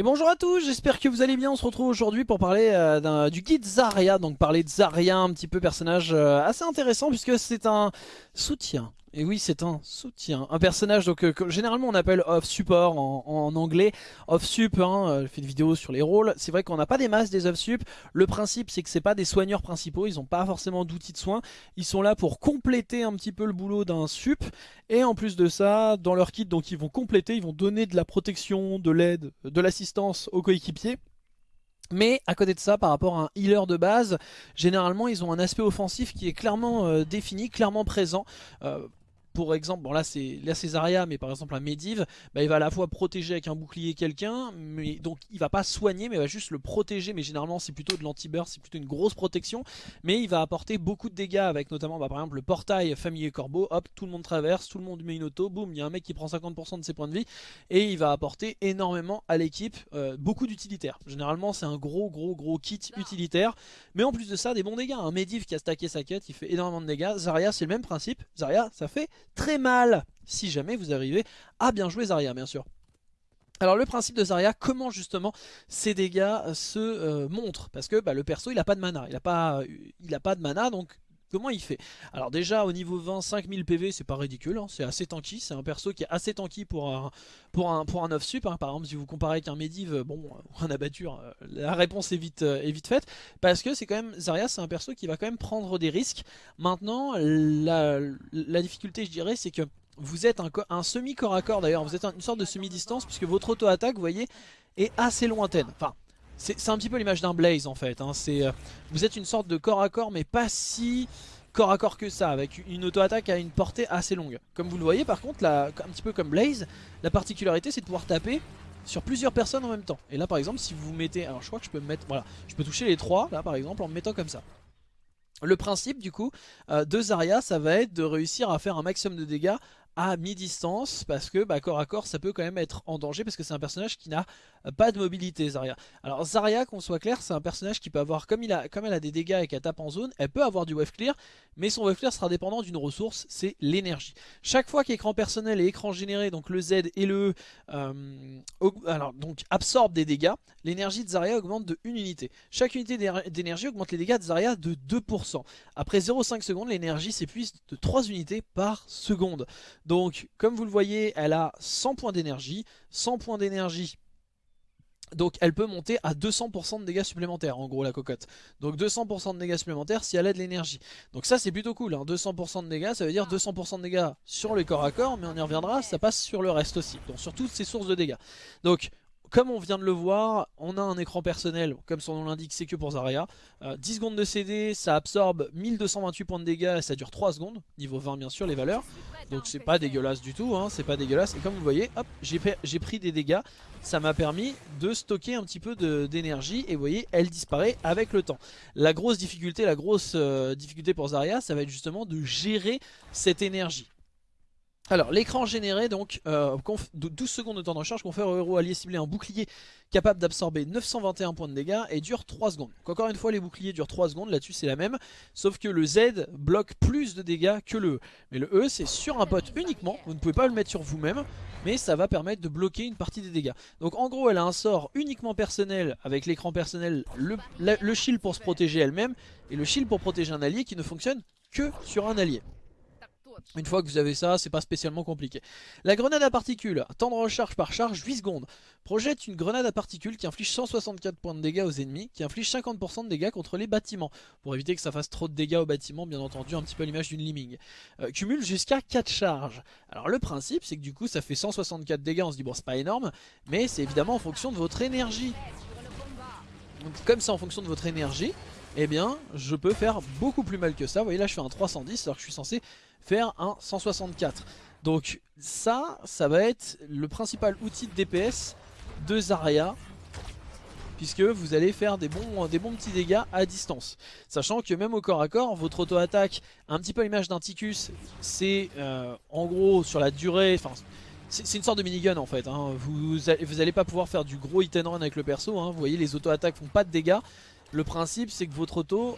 Et bonjour à tous, j'espère que vous allez bien, on se retrouve aujourd'hui pour parler euh, du guide Zarya, donc parler de Zarya, un petit peu personnage euh, assez intéressant puisque c'est un soutien et oui, c'est un soutien. Un personnage donc euh, que généralement on appelle off support en, anglais. Off sup, hein, euh, je fais des vidéos sur les rôles. C'est vrai qu'on n'a pas des masses des off sup. Le principe c'est que c'est pas des soigneurs principaux, ils n'ont pas forcément d'outils de soins. Ils sont là pour compléter un petit peu le boulot d'un sup. Et en plus de ça, dans leur kit, donc ils vont compléter, ils vont donner de la protection, de l'aide, de l'assistance aux coéquipiers. Mais à côté de ça, par rapport à un healer de base, généralement ils ont un aspect offensif qui est clairement euh, défini, clairement présent pour exemple, bon là c'est la Césaria, mais par exemple un Medivh, bah, il va à la fois protéger avec un bouclier quelqu'un, mais donc il va pas soigner, mais il va juste le protéger, mais généralement c'est plutôt de l'anti-burst, c'est plutôt une grosse protection, mais il va apporter beaucoup de dégâts avec notamment bah, par exemple le portail familier corbeau, hop, tout le monde traverse, tout le monde met une auto, boum, il y a un mec qui prend 50% de ses points de vie, et il va apporter énormément à l'équipe, euh, beaucoup d'utilitaires. Généralement c'est un gros gros gros kit utilitaire, mais en plus de ça des bons dégâts, un Medivh qui a stacké sa quête, il fait énormément de dégâts, Zarya c'est le même principe, Zarya ça fait très mal si jamais vous arrivez à bien jouer Zarya bien sûr. Alors le principe de Zarya, comment justement ces dégâts se euh, montrent? Parce que bah, le perso il a pas de mana, il a pas, a pas de mana donc Comment il fait? Alors déjà au niveau 20, 5000 PV c'est pas ridicule, hein. c'est assez tanky, c'est un perso qui est assez tanky pour un, pour un, pour un off sup, hein. par exemple si vous comparez avec un Medivh, bon, ou un abatture, euh, la réponse est vite, euh, est vite faite, parce que c'est quand même, Zarya c'est un perso qui va quand même prendre des risques. Maintenant la, difficulté je dirais c'est que vous êtes un, un semi corps à corps d'ailleurs, vous êtes une sorte de semi-distance puisque votre auto-attaque vous voyez est assez lointaine, enfin c'est un petit peu l'image d'un Blaze en fait. Hein. Euh, vous êtes une sorte de corps à corps mais pas si corps à corps que ça, avec une auto-attaque à une portée assez longue. Comme vous le voyez par contre, là, un petit peu comme Blaze, la particularité c'est de pouvoir taper sur plusieurs personnes en même temps. Et là par exemple si vous mettez, alors je crois que je peux me mettre, voilà, je peux toucher les trois là par exemple en me mettant comme ça. Le principe du coup euh, de Zarya ça va être de réussir à faire un maximum de dégâts à mi-distance parce que bah, corps à corps ça peut quand même être en danger parce que c'est un personnage qui n'a pas de mobilité Zarya. Alors Zarya qu'on soit clair c'est un personnage qui peut avoir comme, elle a des dégâts et qu'elle tape en zone elle peut avoir du wave clear mais son wave clear sera dépendant d'une ressource c'est l'énergie. Chaque fois qu'écran personnel et écran généré donc le Z et le euh, alors donc absorbe des dégâts l'énergie de Zarya augmente de 1 unité. Chaque unité d'énergie augmente les dégâts de Zarya de 2%. Après 0,5 secondes l'énergie s'épuise de 3 unités par seconde. Donc, comme vous le voyez, elle a 100 points d'énergie. 100 points d'énergie donc elle peut monter à 200% de dégâts supplémentaires en gros la cocotte. Donc 200% de dégâts supplémentaires si elle a de l'énergie. Donc ça c'est plutôt cool, 200% hein. de dégâts ça veut dire 200% de dégâts sur les corps à corps mais on y reviendra, ça passe sur le reste aussi. Donc sur toutes ces sources de dégâts. Donc comme on vient de le voir, on a un écran personnel, comme son nom l'indique, c'est que pour Zarya. 10 euh, secondes de CD, ça absorbe 1228 points de dégâts et ça dure 3 secondes. Niveau 20 bien sûr les valeurs. Donc c'est pas dégueulasse du tout, hein, c'est pas dégueulasse. Et comme vous voyez, hop, j'ai pris des dégâts. Ça m'a permis de stocker un petit peu d'énergie et vous voyez, elle disparaît avec le temps. La grosse difficulté, la grosse euh, difficulté pour Zarya, ça va être justement de gérer cette énergie. Alors l'écran généré donc euh, 12 secondes de temps de recharge confère au héros allié ciblé un bouclier capable d'absorber 921 points de dégâts et dure 3 secondes. Donc encore une fois les boucliers durent 3 secondes, là-dessus c'est la même, sauf que le Z bloque plus de dégâts que le E. Mais le E c'est sur un pote uniquement, vous ne pouvez pas le mettre sur vous-même, mais ça va permettre de bloquer une partie des dégâts. Donc en gros elle a un sort uniquement personnel avec l'écran personnel, le shield pour se protéger elle-même et le shield pour protéger un allié qui ne fonctionne que sur un allié. Une fois que vous avez ça, c'est pas spécialement compliqué. La grenade à particules, temps de recharge par charge 8 secondes. Projette une grenade à particules qui inflige 164 points de dégâts aux ennemis, qui inflige 50% de dégâts contre les bâtiments. Pour éviter que ça fasse trop de dégâts aux bâtiments, bien entendu, un petit peu à l'image d'une liming. Euh, cumule jusqu'à 4 charges. Alors le principe, c'est que du coup, ça fait 164 dégâts, on se dit bon, c'est pas énorme, mais c'est évidemment en fonction de votre énergie. Donc comme c'est en fonction de votre énergie, eh bien, je peux faire beaucoup plus mal que ça. Vous voyez là, je fais un 310 alors que je suis censé faire un 164. Donc ça, ça va être le principal outil de DPS de Zarya puisque vous allez faire des bons, des bons petits dégâts à distance. Sachant que même au corps à corps, votre auto-attaque, un petit peu l'image d'un Ticus, c'est euh, en gros sur la durée, enfin c'est une sorte de minigun en fait, hein. vous, vous allez pas pouvoir faire du gros hit and run avec le perso, hein. vous voyez les auto-attaques font pas de dégâts, le principe c'est que votre auto,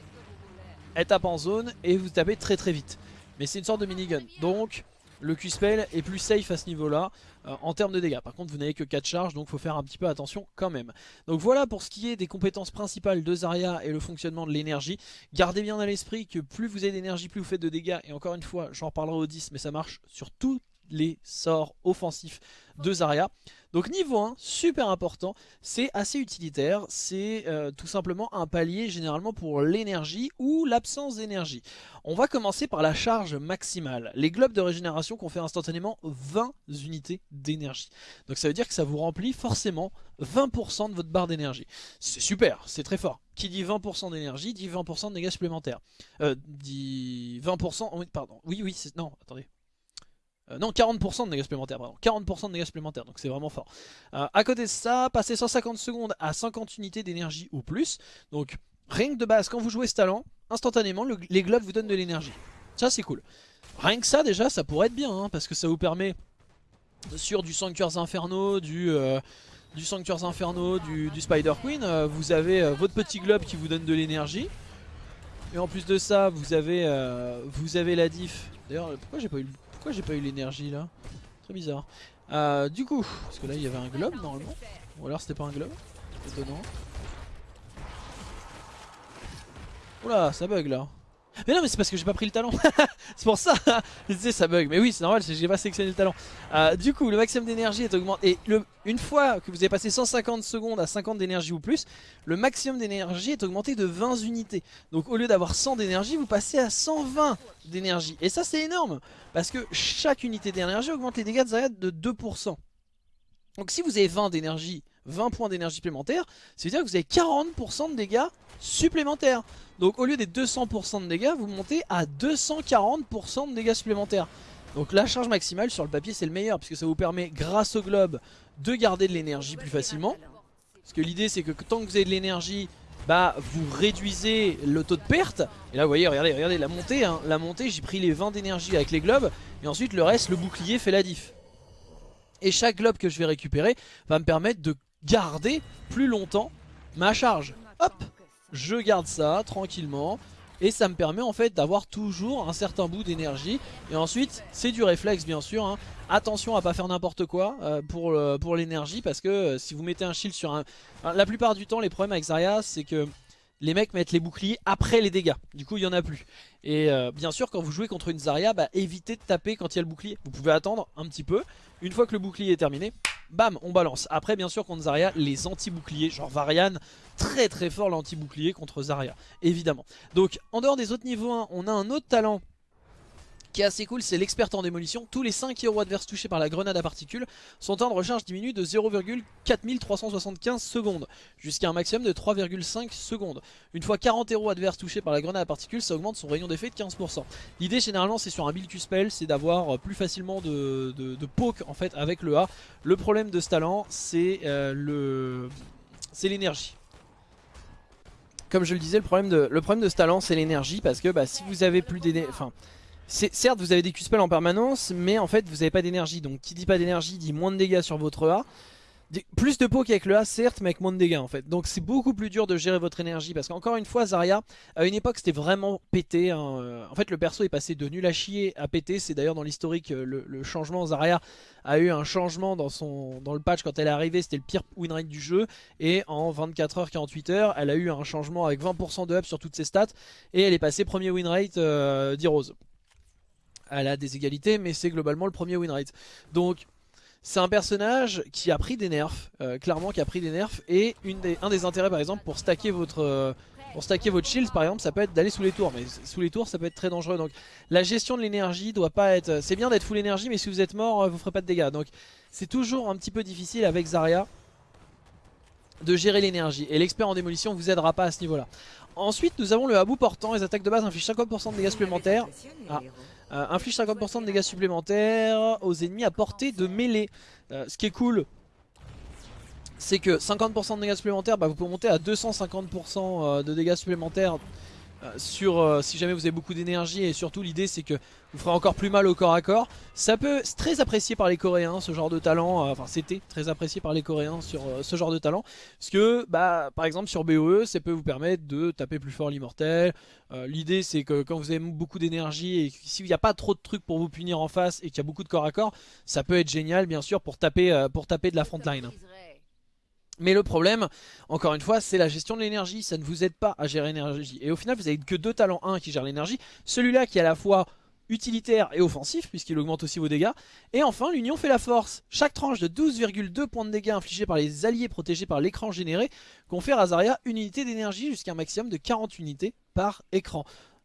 elle tape en zone et vous tapez très très vite. Mais c'est une sorte de minigun. Donc le Q-Spell est plus safe à ce niveau-là. euh, en termes de dégâts. Par contre vous n'avez que 4 charges donc faut faire un petit peu attention quand même. Donc voilà pour ce qui est des compétences principales de Zarya et le fonctionnement de l'énergie. Gardez bien à l'esprit que plus vous avez d'énergie, plus vous faites de dégâts. Et encore une fois, j'en reparlerai au 10 mais ça marche sur tous les sorts offensifs de Zarya. Donc niveau 1, super important, c'est assez utilitaire, c'est euh, tout simplement un palier généralement pour l'énergie ou l'absence d'énergie. On va commencer par la charge maximale. Les globes de régénération fait instantanément 20 unités d'énergie. Donc ça veut dire que ça vous remplit forcément 20% de votre barre d'énergie. C'est super, c'est très fort. Qui dit 20% d'énergie dit 20% de dégâts supplémentaires. Euh, dit 20%, pardon, oui oui, non, attendez, euh, non, 40% de dégâts supplémentaires, pardon. 40% de dégâts supplémentaires, donc c'est vraiment fort. Euh, à côté de ça, passer 150 secondes à 50 unités d'énergie ou plus. Donc, rien que de base, quand vous jouez ce talent, instantanément, les globes vous donnent de l'énergie. Ça, c'est cool. Rien que ça, déjà, ça pourrait être bien, hein, parce que ça vous permet, sur du Sanctuaires Infernaux, du... Euh, du du, Spider Queen, vous avez votre petit globe qui vous donne de l'énergie. Et en plus de ça, vous avez, vous avez la diff. D'ailleurs, pourquoi j'ai pas eu le pourquoi j'ai pas eu l'énergie là? Très bizarre. Euh, du coup, parce que là il y avait un globe normalement. Ou alors c'était pas un globe? Étonnant. Oula, ça bug là. Mais non mais c'est parce que j'ai pas pris le talent. C'est pour ça. Je disais ça bug. Mais oui c'est normal j'ai pas sélectionné le talent. Euh, Du coup le maximum d'énergie est augmenté. Et une fois que vous avez passé 150 secondes à 50 d'énergie ou plus Le maximum d'énergie est augmenté de 20 unités. Donc au lieu d'avoir 100 d'énergie vous passez à 120 d'énergie. Et ça c'est énorme. Parce que chaque unité d'énergie augmente les dégâts de Zarya de 2% Donc si vous avez 20 d'énergie 20 points d'énergie supplémentaire, ça veut dire que vous avez 40% de dégâts supplémentaires. Donc au lieu des 200% de dégâts, vous montez à 240% de dégâts supplémentaires. Donc la charge maximale sur le papier c'est le meilleur puisque ça vous permet grâce au globe de garder de l'énergie plus facilement. Parce que l'idée c'est que tant que vous avez de l'énergie, bah vous réduisez le taux de perte. Et là vous voyez, regardez, regardez la montée, hein. la montée j'ai pris les 20 d'énergie avec les globes et ensuite le reste, le bouclier fait la diff. Et chaque globe que je vais récupérer va me permettre de garder plus longtemps ma charge. Hop, je garde ça tranquillement. Et ça me permet en fait d'avoir toujours un certain bout d'énergie. Et ensuite, c'est du réflexe bien sûr. Hein. Attention à pas faire n'importe quoi euh, pour, pour l'énergie. Parce que euh, si vous mettez un shield sur un... la plupart du temps, les problèmes avec Zarya, c'est que les mecs mettent les boucliers après les dégâts. Du coup, il n'y en a plus. Et euh, bien sûr, quand vous jouez contre une Zarya, bah, évitez de taper quand il y a le bouclier. Vous pouvez attendre un petit peu. Une fois que le bouclier est terminé, bam, on balance. Après, bien sûr, contre Zarya, les anti-boucliers, genre Varian, très très fort l'anti-bouclier contre Zarya, évidemment. Donc, en dehors des autres niveaux 1, on a un autre talent qui est assez cool, c'est l'expert en démolition. Tous les 5 héros adverses touchés par la grenade à particules, son temps de recharge diminue de 0,4375 secondes, jusqu'à un maximum de 3,5 secondes. Une fois 40 héros adverses touchés par la grenade à particules, ça augmente son rayon d'effet de 15%. L'idée généralement c'est sur un build Q-Spell, c'est d'avoir plus facilement de, poke en fait avec le A. Le problème de ce talent, c'est euh, l'énergie comme je le disais, le problème de, le de ce talent, c'est l'énergie, parce que bah, si vous avez plus d'énergie... Enfin, certes, vous avez des Q-spells en permanence, mais en fait, vous n'avez pas d'énergie. Donc, qui dit pas d'énergie dit moins de dégâts sur votre A. Plus de poke avec le A, certes, mais avec moins de dégâts en fait. Donc c'est beaucoup plus dur de gérer votre énergie. Parce qu'encore une fois, Zarya, à une époque, c'était vraiment pété. Hein. En fait, le perso est passé de nul à chier à péter. C'est d'ailleurs dans l'historique, euh, le, changement. Zarya a eu un changement dans, son, dans le patch quand elle est arrivée. C'était le pire winrate du jeu. Et en 24 h 48 h elle a eu un changement avec 20% de up sur toutes ses stats. Et elle est passée premier winrate euh, d'Heroes elle a des égalités, mais c'est globalement le premier win rate. Donc c'est un personnage qui a pris des nerfs, euh, clairement qui a pris des nerfs, et un des intérêts par exemple pour stacker votre... Euh, pour stacker votre shield par exemple ça peut être d'aller sous les tours mais sous les tours ça peut être très dangereux donc la gestion de l'énergie doit pas être c'est bien d'être full énergie mais si vous êtes mort euh, vous ferez pas de dégâts donc c'est toujours un petit peu difficile avec Zarya de gérer l'énergie et l'expert en démolition vous aidera pas à ce niveau là ensuite nous avons le habou portant les attaques de base infligent 50% de dégâts supplémentaires ah. Euh, inflige 50% de dégâts supplémentaires aux ennemis à portée de mêlée. Euh, ce qui est cool, c'est que 50% de dégâts supplémentaires, bah, vous pouvez monter à 250% euh, de dégâts supplémentaires sur euh, si jamais vous avez beaucoup d'énergie et surtout l'idée c'est que vous ferez encore plus mal au corps à corps. Ça peut, c'est très apprécié par les Coréens ce genre de talent, enfin c'était très apprécié par les Coréens sur ce genre de talent. Parce que bah, par exemple sur BOE ça peut vous permettre de taper plus fort l'immortel. l'idée c'est que quand vous avez beaucoup d'énergie et s'il n'y a pas trop de trucs pour vous punir en face et qu'il y a beaucoup de corps à corps, ça peut être génial bien sûr pour taper, pour taper de la frontline. Mais le problème, encore une fois, c'est la gestion de l'énergie. Ça ne vous aide pas à gérer l'énergie. Et au final, vous avez que deux talents. Un qui gère l'énergie. Celui-là qui est à la fois utilitaire et offensif, puisqu'il augmente aussi vos dégâts. Et enfin, l'union fait la force. Chaque tranche de 12,2 points de dégâts infligés par les alliés protégés par l'écran généré confère à Zarya une unité d'énergie jusqu'à un maximum de 40 unités par écran.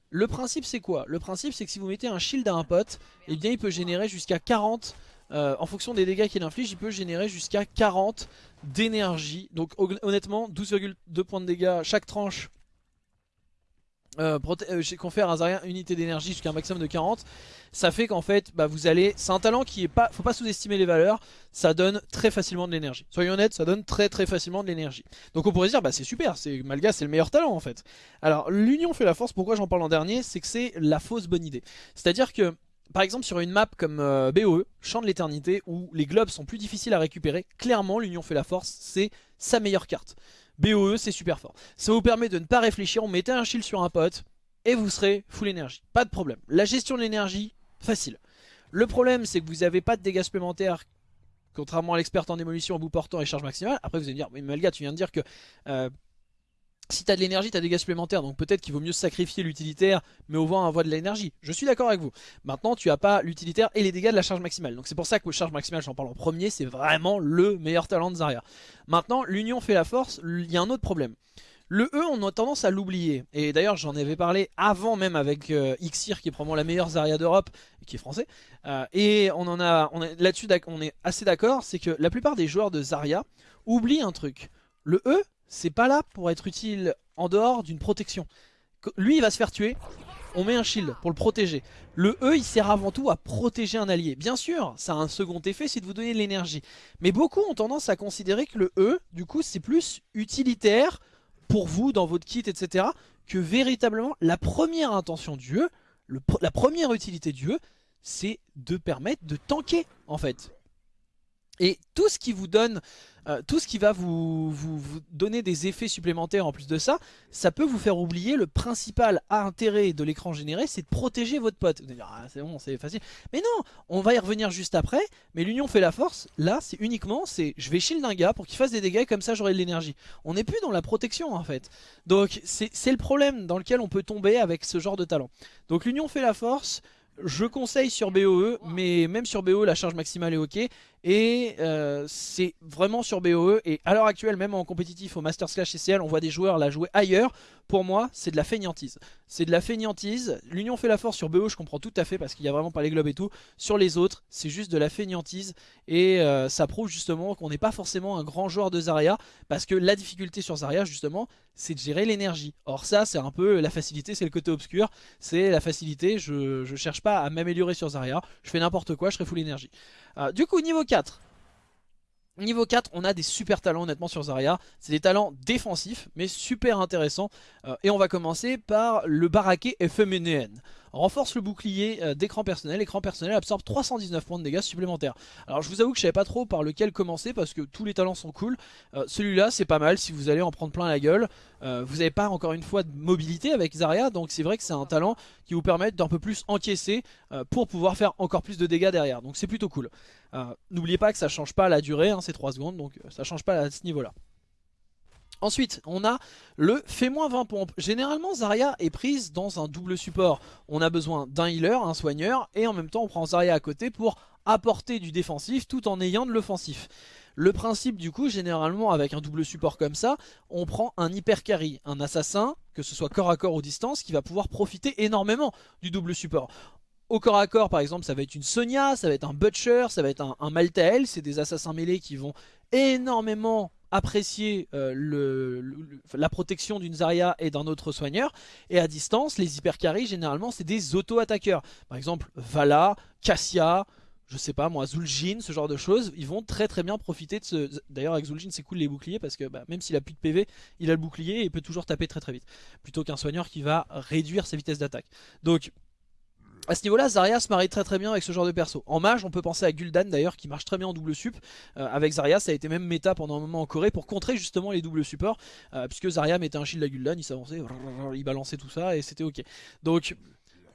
Le principe c'est quoi? Le principe c'est que si vous mettez un shield à un pote, eh bien il peut générer jusqu'à 40 euh, en fonction des dégâts qu'il inflige, il peut générer jusqu'à 40 d'énergie. Donc honnêtement, 12,2 points de dégâts chaque tranche euh, euh confère à Zarya unité d'énergie jusqu'à un maximum de 40 ça fait qu'en fait bah, vous allez c'est un talent qui est pas faut pas sous-estimer les valeurs. Ça donne très facilement de l'énergie. Soyons honnêtes ça donne très très facilement de l'énergie. Donc on pourrait dire bah c'est super Malga c'est le meilleur talent en fait. Alors l'union fait la force. Pourquoi j'en parle en dernier? C'est que c'est la fausse bonne idée. C'est à dire que par exemple sur une map comme euh, BOE, Champ de l'éternité, où les globes sont plus difficiles à récupérer, clairement l'Union fait la force, c'est sa meilleure carte. BOE c'est super fort. Ça vous permet de ne pas réfléchir, on mettait un shield sur un pote, et vous serez full énergie. Pas de problème. La gestion de l'énergie, facile. Le problème c'est que vous n'avez pas de dégâts supplémentaires contrairement à l'expert en démolition en bout portant et charge maximale. Après vous allez me dire, mais Malga tu viens de dire que euh, si t'as de l'énergie, t'as des dégâts supplémentaires, donc peut-être qu'il vaut mieux sacrifier l'utilitaire, mais au vent envoie de l'énergie. Je suis d'accord avec vous. Maintenant, tu as pas l'utilitaire et les dégâts de la charge maximale. Donc c'est pour ça que charge maximale, j'en parle en premier, c'est vraiment le meilleur talent de Zarya. Maintenant, l'union fait la force, il y a un autre problème. Le E, on a tendance à l'oublier. Et d'ailleurs, j'en avais parlé avant même avec euh, Xir, qui est probablement la meilleure Zarya d'Europe, qui est français. Euh, et on là-dessus, on est assez d'accord, c'est que la plupart des joueurs de Zarya oublient un truc. Le E, c'est pas là pour être utile en dehors d'une protection. Lui il va se faire tuer, on met un shield pour le protéger. Le E il sert avant tout à protéger un allié. Bien sûr, ça a un second effet, c'est de vous donner de l'énergie. Mais beaucoup ont tendance à considérer que le E, du coup c'est plus utilitaire pour vous dans votre kit, etc. Que véritablement la première intention du E, la première utilité du E, c'est de permettre de tanker en fait. Et tout ce qui vous donne, euh, tout ce qui va vous, donner des effets supplémentaires en plus de ça, ça peut vous faire oublier le principal intérêt de l'écran généré, c'est de protéger votre pote. Vous allez dire, ah, c'est bon, c'est facile. Mais non, on va y revenir juste après, mais l'union fait la force. Là, c'est uniquement, c'est je vais shield un gars pour qu'il fasse des dégâts, comme ça j'aurai de l'énergie. On n'est plus dans la protection en fait. Donc c'est le problème dans lequel on peut tomber avec ce genre de talent. Donc l'union fait la force, je conseille sur BOE, mais même sur BOE la charge maximale est ok. Et euh, c'est vraiment sur BOE. Et à l'heure actuelle, même en compétitif au Masters Clash CCL, on voit des joueurs la jouer ailleurs. Pour moi, c'est de la feignantise. C'est de la feignantise. L'Union fait la force sur BO, je comprends tout à fait parce qu'il n'y a vraiment pas les globes et tout. Sur les autres, c'est juste de la feignantise. Et euh, ça prouve justement qu'on n'est pas forcément un grand joueur de Zarya. Parce que la difficulté sur Zarya, justement, c'est de gérer l'énergie. Or ça, c'est un peu la facilité, c'est le côté obscur. C'est la facilité, je, je cherche pas à m'améliorer sur Zarya. Je fais n'importe quoi, je serai full énergie. Euh, du coup, niveau 4. Niveau 4, on a des super talents honnêtement sur Zarya. C'est des talents défensifs, mais super intéressants. Euh, et on va commencer par le baraquet FMNN renforce le bouclier euh, d'écran personnel. L'écran personnel absorbe 319 points de dégâts supplémentaires. Alors je vous avoue que je savais pas trop par lequel commencer parce que tous les talents sont cool. Euh, celui-là c'est pas mal si vous allez en prendre plein la gueule. Euh, vous n'avez pas encore une fois de mobilité avec Zarya donc c'est vrai que c'est un talent qui vous permet d'un peu plus encaisser pour pouvoir faire encore plus de dégâts derrière. Donc c'est plutôt cool. N'oubliez pas que ça change pas la durée, hein, c'est 3 secondes donc ça change pas à ce niveau là. Ensuite, on a le fait moins 20 pompes. Généralement, Zarya est prise dans un double support. On a besoin d'un healer, un soigneur, et en même temps, on prend Zarya à côté pour apporter du défensif tout en ayant de l'offensif. Le principe du coup, généralement avec un double support comme ça, on prend un hyper carry, un assassin, que ce soit corps à corps ou distance, qui va pouvoir profiter énormément du double support. Au corps à corps par exemple ça va être une Sonia, ça va être un Butcher, ça va être un, un Maltael, c'est des assassins mêlés qui vont énormément apprécier euh, la protection d'une Zarya et d'un autre soigneur. Et à distance, les hypercarries, généralement, c'est des auto-attaqueurs. Par exemple, Vala, Cassia, je sais pas moi, Zul'jin, ce genre de choses, ils vont très très bien profiter de ce... D'ailleurs avec Zul'jin c'est cool les boucliers parce que bah, même s'il a plus de PV, il a le bouclier et il peut toujours taper très très vite. Plutôt qu'un soigneur qui va réduire sa vitesse d'attaque. Donc à ce niveau-là, Zarya se marie très très bien avec ce genre de perso. En mage, on peut penser à Gul'dan d'ailleurs, qui marche très bien en double sup. Euh, avec Zarya, ça a été même méta pendant un moment en Corée pour contrer justement les doubles supports. Euh, puisque Zarya mettait un shield à Gul'dan, il s'avançait, il balançait tout ça et c'était ok. Donc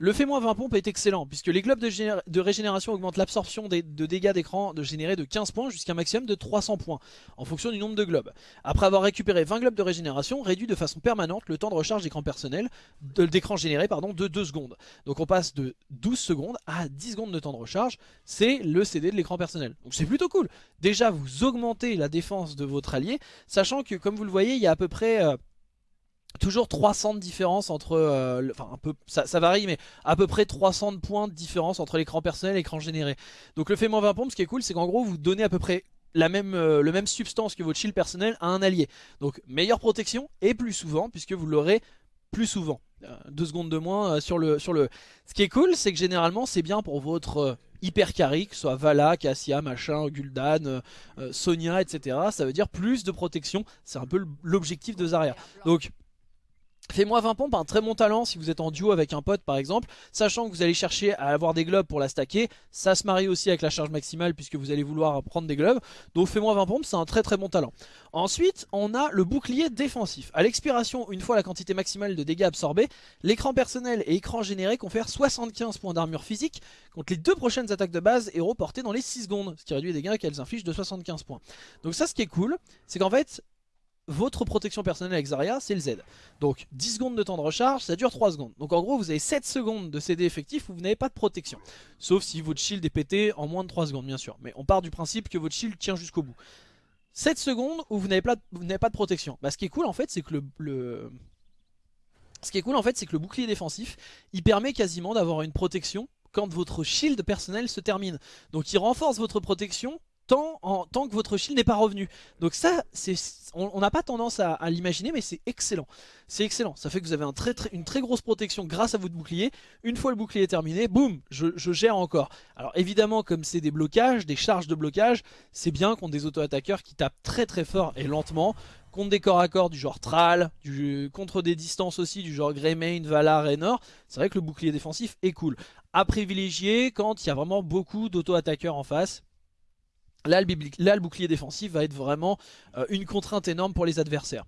le fait moins 20 pompes est excellent, puisque les globes de, régénération augmentent l'absorption de dégâts d'écran de de 15 points jusqu'à un maximum de 300 points, en fonction du nombre de globes. Après avoir récupéré 20 globes de régénération, réduit de façon permanente le temps de recharge d'écran personnel, d'écran généré pardon, de 2 secondes. Donc on passe de 12 secondes à 10 secondes de temps de recharge, c'est le CD de l'écran personnel. Donc c'est plutôt cool. Déjà vous augmentez la défense de votre allié, sachant que comme vous le voyez, il y a à peu près... Euh, Toujours 300 de différence entre, euh, enfin un peu, ça, varie, mais à peu près 300 points de différence entre l'écran personnel et l'écran généré. Donc le fait moins 20 pompes, ce qui est cool, c'est qu'en gros vous donnez à peu près la même, euh, le même substance que votre shield personnel à un allié. Donc meilleure protection et plus souvent, puisque vous l'aurez plus souvent. Euh, deux secondes de moins sur, le, sur le... Ce qui est cool, c'est que généralement c'est bien pour votre hyper carry, que ce soit Vala, Cassia, machin, Gul'dan, Sonia, etc. Ça veut dire plus de protection, c'est un peu l'objectif de Zarya. Donc Fais-moi 20 pompes, un très bon talent si vous êtes en duo avec un pote par exemple, sachant que vous allez chercher à avoir des globes pour la stacker, ça se marie aussi avec la charge maximale puisque vous allez vouloir prendre des globes, donc fais-moi 20 pompes, c'est un très très bon talent. Ensuite, on a le bouclier défensif. À l'expiration, une fois la quantité maximale de dégâts absorbés, l'écran personnel et écran généré confèrent 75 points d'armure physique contre les deux prochaines attaques de base héros portées dans les 6 secondes, ce qui réduit les dégâts qu'elles infligent de 75 points. Donc ça ce qui est cool, c'est qu'en fait, votre protection personnelle avec Zarya, c'est le Z. Donc 10 secondes de temps de recharge, ça dure 3 secondes. Donc en gros, vous avez 7 secondes de CD effectif où vous n'avez pas de protection. Sauf si votre shield est pété en moins de 3 secondes, bien sûr. Mais on part du principe que votre shield tient jusqu'au bout. 7 secondes où vous n'avez pas, de protection. Bah, ce qui est cool en fait, c'est que le, Ce qui est cool en fait, c'est que le bouclier défensif, il permet quasiment d'avoir une protection quand votre shield personnel se termine. Donc il renforce votre protection tant, que votre shield n'est pas revenu. Donc ça, on n'a pas tendance à, l'imaginer, mais c'est excellent. C'est excellent. Ça fait que vous avez une très grosse protection grâce à votre bouclier. Une fois le bouclier terminé, boum, je, gère encore. Alors évidemment, comme c'est des blocages, des charges de blocage, c'est bien contre des auto-attaqueurs qui tapent très très fort et lentement. Contre des corps à corps du genre Thrall, contre des distances aussi du genre Greymane, Valar, Raynor, c'est vrai que le bouclier défensif est cool. À privilégier quand il y a vraiment beaucoup d'auto-attaqueurs en face Là le, bouclier défensif va être vraiment euh, une contrainte énorme pour les adversaires.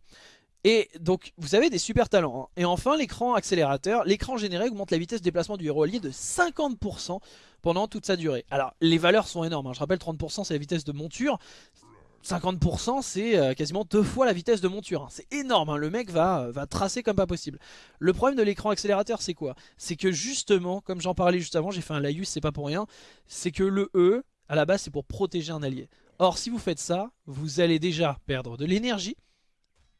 Et donc vous avez des super talents. Hein. Et enfin l'écran accélérateur, l'écran généré augmente la vitesse de déplacement du héros allié de 50% pendant toute sa durée. Alors les valeurs sont énormes, hein. je rappelle 30% c'est la vitesse de monture, 50% c'est euh, quasiment deux fois la vitesse de monture. Hein. C'est énorme, le mec va, va tracer comme pas possible. Le problème de l'écran accélérateur c'est quoi? C'est que justement, comme j'en parlais juste avant, j'ai fait un laïus, c'est pas pour rien, c'est que le E, à la base c'est pour protéger un allié. Or si vous faites ça, vous allez déjà perdre de l'énergie.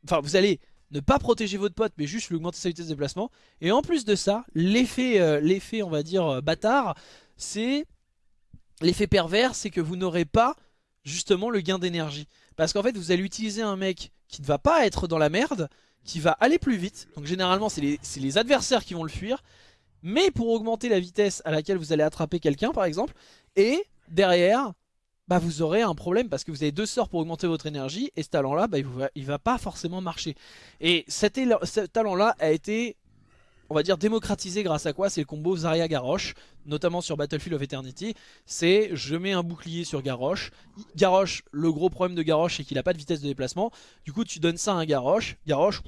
Enfin vous allez ne pas protéger votre pote mais juste lui augmenter sa vitesse de déplacement. Et en plus de ça, l'effet euh, on va dire euh, bâtard, c'est l'effet pervers, c'est que vous n'aurez pas justement le gain d'énergie. Parce qu'en fait vous allez utiliser un mec qui ne va pas être dans la merde, qui va aller plus vite. Donc généralement c'est les adversaires qui vont le fuir. Mais pour augmenter la vitesse à laquelle vous allez attraper quelqu'un par exemple, et derrière, bah vous aurez un problème parce que vous avez deux sorts pour augmenter votre énergie et ce talent là bah, il, va, va pas forcément marcher. Et cet, ce talent là a été on va dire démocratisé grâce à quoi? C'est le combo Zarya Garrosh notamment sur Battlefield of Eternity. C'est je mets un bouclier sur Garrosh. Garrosh le gros problème de Garrosh c'est qu'il a pas de vitesse de déplacement. Du coup tu donnes ça à un Garrosh. Garrosh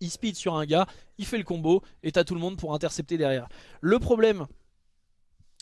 il speed sur un gars il fait le combo et t'as tout le monde pour intercepter derrière. Le problème